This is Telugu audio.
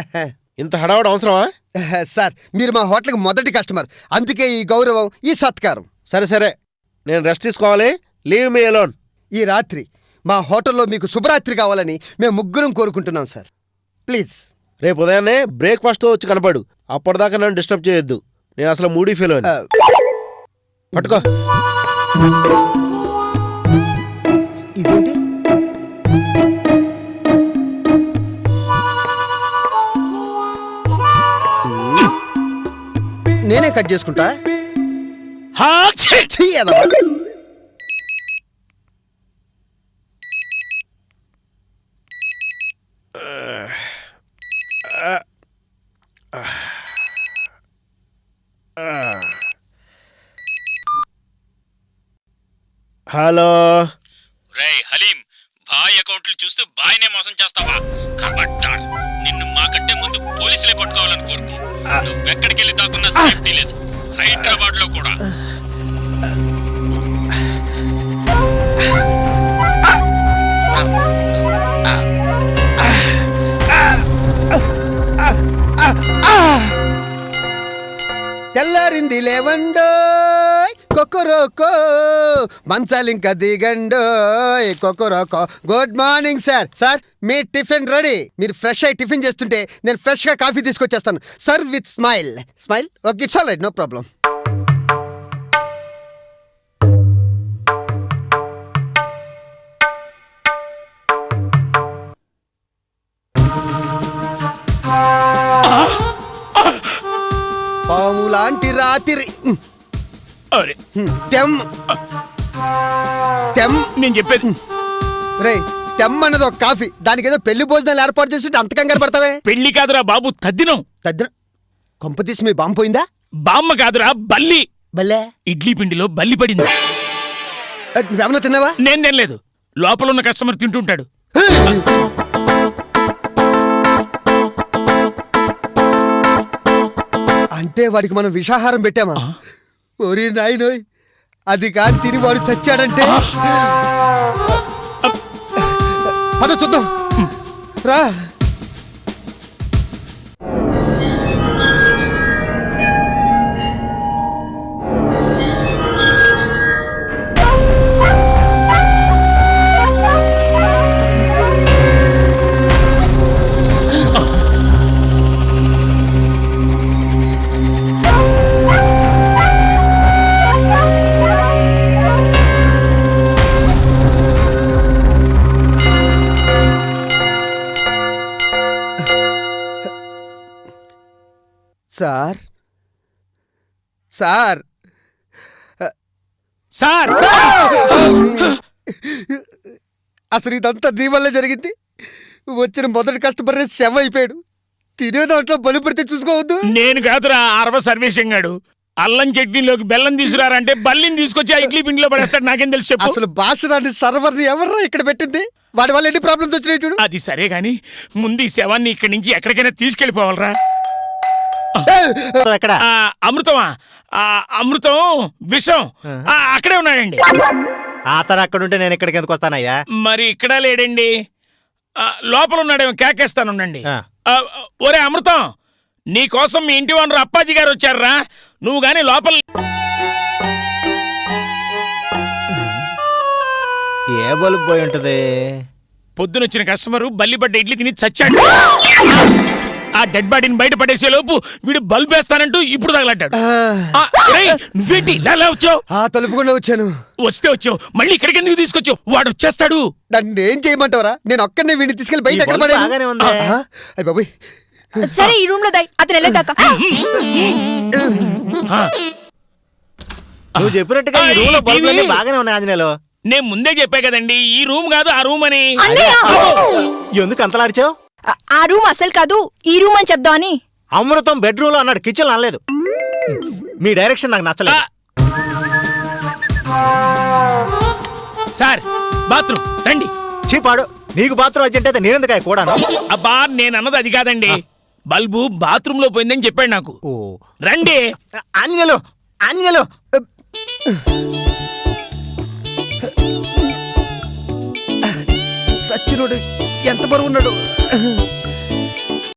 ఇంత హడావడ అవసరమా? సార్ మీరు మా హోటల్కి మొదటి కస్టమర్. అందుకే ఈ గౌరవం ఈ సత్కారం. సరే సరే. నేను రెస్ట్ తీసుకోవాలి. లీవ్ మీ అలోన్ ఈ రాత్రి మా హోటల్లో మీకు శుభరాత్రి కావాలని మేము ముగ్గురం కోరుకుంటున్నాం సార్. ప్లీజ్. రేపు ఉదయాన్నే బ్రేక్ఫాస్ట్ వచ్చి కనపడు. అప్పటిదాకా నన్ను డిస్టర్బ్ చేయొద్దు. నేను అసలు మూడీ ఫీల్ ఆ, పట్టుకో. ఇదేంటి? నేనే కట్ చేసుకుంటా. హలో. రేయ్ హలీం బాయ్ అకౌంట్లు చూస్తూ బాయ్నే మోసం చేస్తావా? ఖబర్దార్ నిన్ను మాకంటే ముందు పోలీసులే పట్టుకోవాలని కోరుకో. నువ్వెక్కడికి వెళ్ళి దాకున్నా సేఫ్టీ లేదు హైదరాబాద్లో కూడా తెల్లారింది లేవండో కొక్కరోకో మంచాలింక దిగండు కొక్కరోకో గుడ్ మార్నింగ్ సార్ సార్ మీ టిఫిన్ రెడీ. మీరు ఫ్రెష్ అయ్యి టిఫిన్ చేస్తుంటే నేను ఫ్రెష్గా coffee తీసుకొచ్చేస్తాను. Sir with smile smile okay it's all right no problem పాము లాంటి రాత్రి. అరే తెమ్. తెమ్. నేను చెప్పేది రే తెమ్ అన్నది ఒక కాఫీ. దానికి ఏదో పెళ్ళి భోజనాలు ఏర్పాటు చేసి అంత కంగారు పడతావే? పెళ్ళి కాదురా బాబు తద్దినం. తద్దిన? కొంపతీసి మీ బాంబు పోయిందా? బామ్మ కాదురా బల్లి. భలే ఇడ్లీ పిండిలో బల్లి పడింది. ఏ, నువ్వేమన్నా తిన్నావా? నేను తినలేదు. లోపల ఉన్న కస్టమర్ తింటుంటాడు. అంటే వాడికి మనం విషాహారం పెట్టామా? ఓరి నాయనోయ్ అది కాని తిని వాడు చచ్చాడంటే? పద చూద్దాం. రా. సార్? సార్! సార్! అసలు ఇదంతా నీ వల్లే జరిగింది. వచ్చిన మొదటి కస్టమర్ శవ అయిపోయాడు. తినే దాంట్లో బలి పడితే చూసుకోవద్దు. నేను కాదురా అరవ సర్వేశం గాడు. అల్లం చట్నీలోకి బెల్లం తీసుకురారంటే బల్లిని తీసుకొచ్చి ఆ ఇడ్లీ పిండిలో పడేస్తాడు. నాకేం తెలుసు అసలు భాషరాన్ని సర్వర్ని ఎవర్రా ఇక్కడ పెట్టింది? వాడి వల్ల ఎన్ని ప్రాబ్లమ్స్ వచ్చినాయి చూడు. అది సరే గాని ముందు ఈ శవాన్ని ఇక్కడి నుంచి ఎక్కడికైనా తీసుకెళ్ళిపోవాలరా ఎక్కడ? అమృతమా? ఆ, అమృతం విషం ఆ, అక్కడే ఉన్నాడండి. అతను అక్కడ ఉంటే నేను ఇక్కడికి ఎందుకు వస్తానయ్యా? మరి ఇక్కడ లేడండి. లోపల ఉన్నాడేమో కేకేస్తానుండండి ఒరే అమృతం నీ కోసం మీ ఇంటి ఓనర్ అప్పాజీ గారు వచ్చారా నువ్వు గాని లోపల ఏ బలుపు పోయి ఉంటది? పొద్దునొచ్చిన కస్టమరు బల్లిపడ్డ ఇడ్లీ తిని చచ్చాడు. ఆ డెడ్ బాడీని బయట పడేసే లోపు వీడు బల్బ్ వేస్తానంటూ ఇప్పుడు ఒరేయ్, నువ్వేంటి ఇలా వచ్చావు? ఆ తలుపుకుండా వచ్చాను. వస్తే వచ్చావు. మళ్ళీ ఇక్కడికి ఎందుకు తీసుకొచ్చావు? వాడు వచ్చేస్తాడు. నన్ను ఏం చేయమంటావరా? నేను ఒక్కనే వీడిని తీసుకెళ్ళి బయట ఎక్కడ బల్బు బాగానే ఉంది. అయ్యి బాబోయ్. సరే ఈ రూమ్లో దాయి. అతను వెళ్ళేదాకా నువ్వు చెప్పినట్టుగా ఈ రూమ్లో బల్బులన్నీ. బాగానే ఉన్నాయి ఆంజనేయులు. నేను ముందే చెప్పా కదండి ఈ రూమ్ కాదు ఆ రూమ్ అని. ఎందుకు అంతలాడిచావు ఆ- రూమ్ అసలు కాదు ఈ రూమ్ అని చెప్దామని అమృతం బెడ్రూమ్లో అన్నాడు కిచెన్ అనలేదు. మీ డైరెక్షన్ నాకు. నచ్చలేదు. సార్ బాత్రూమ్ రండి. చీపాడు నీకు బాత్రూమ్ అర్జెంట్ అయితే నేనెందుకు కూడా అబ్బా నేను అన్నది అది కాదండి. బల్బు బాత్రూమ్లో పోయిందని చెప్పాడు నాకు. ఓ. రండి. ఆంజనేయులు ఆంజనేయులు. సచ్చినోడు ఎంత బరువు ఉన్నాడు?